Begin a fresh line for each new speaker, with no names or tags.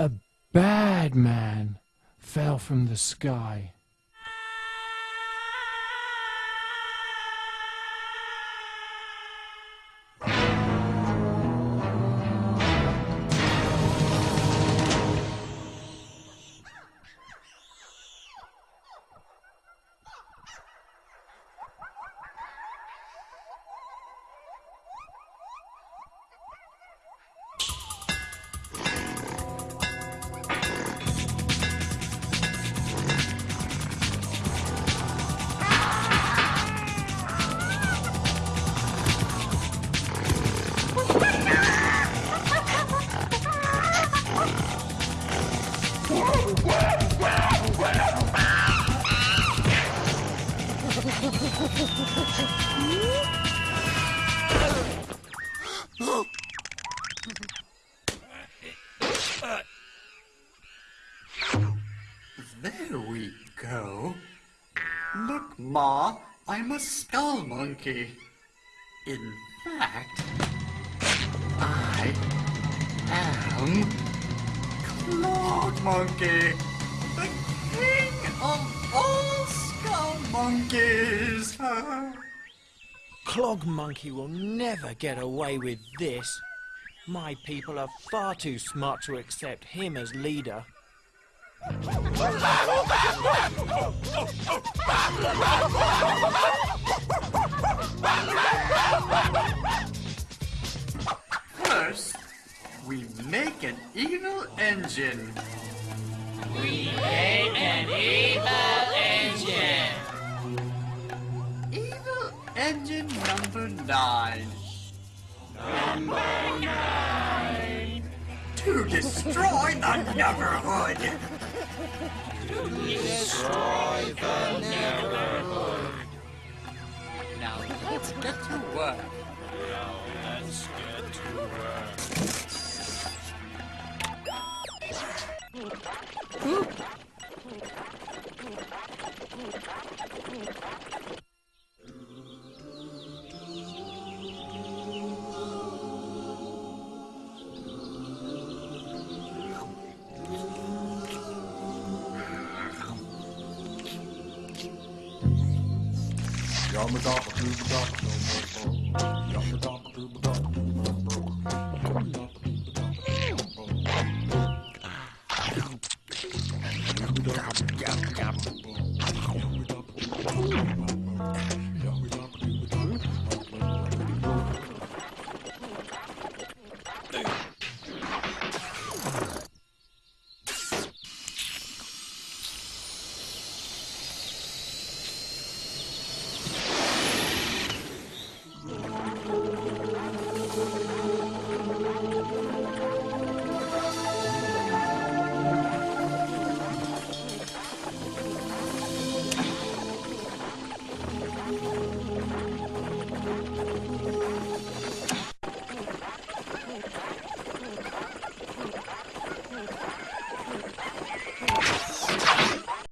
A bad man fell from the sky.
There we go. Look, Ma, I'm a skull monkey. In fact, I am Klogg Monkey, the king of all skull monkeys.
Klogg Monkey will never get away with this. My people are far too smart to accept him as leader.
First, we make an evil engine. We make an evil engine. Evil engine number nine. Number nine. To destroy the neighborhood. To destroy
Yum a dop